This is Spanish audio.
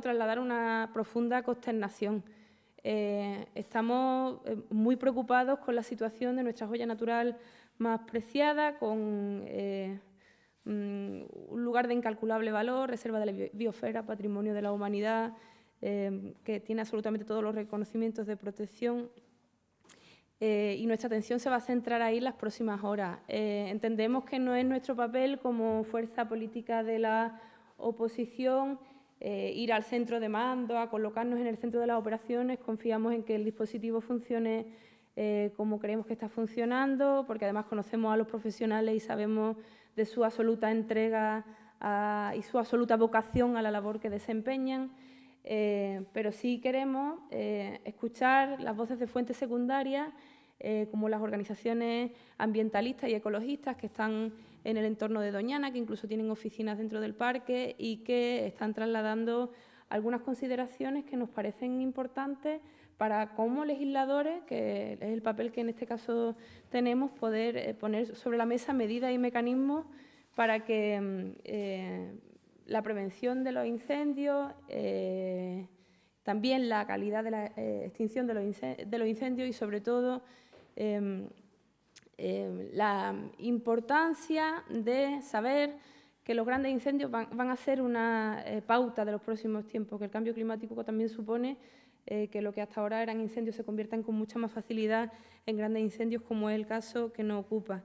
trasladar una profunda consternación. Eh, estamos eh, muy preocupados con la situación de nuestra joya natural más preciada, con eh, mm, un lugar de incalculable valor, reserva de la biosfera, patrimonio de la humanidad, que tiene absolutamente todos los reconocimientos de protección. y nuestra atención se va a centrar ahí las próximas horas. entendemos que no es nuestro papel como fuerza política de la oposición eh, ir al centro de mando, a colocarnos en el centro de las operaciones. Confiamos en que el dispositivo funcione eh, como creemos que está funcionando, porque además conocemos a los profesionales y sabemos de su absoluta entrega y su absoluta vocación a la labor que desempeñan. Eh, pero sí queremos escuchar las voces de fuentes secundarias, como las organizaciones ambientalistas y ecologistas que están en el entorno de Doñana, que incluso tienen oficinas dentro del parque y que están trasladando algunas consideraciones que nos parecen importantes para como legisladores, que es el papel que en este caso tenemos, poder eh, poner sobre la mesa medidas y mecanismos para que mm, eh, la prevención de los incendios, eh, también la calidad de la extinción de los, incendios y sobre todo em, Em, la importancia de saber que los grandes incendios van, a ser una eh, pauta de los próximos tiempos, que el cambio climático también supone eh, que lo que hasta ahora eran incendios se conviertan con mucha más facilidad en grandes incendios, como es el caso que nos ocupa.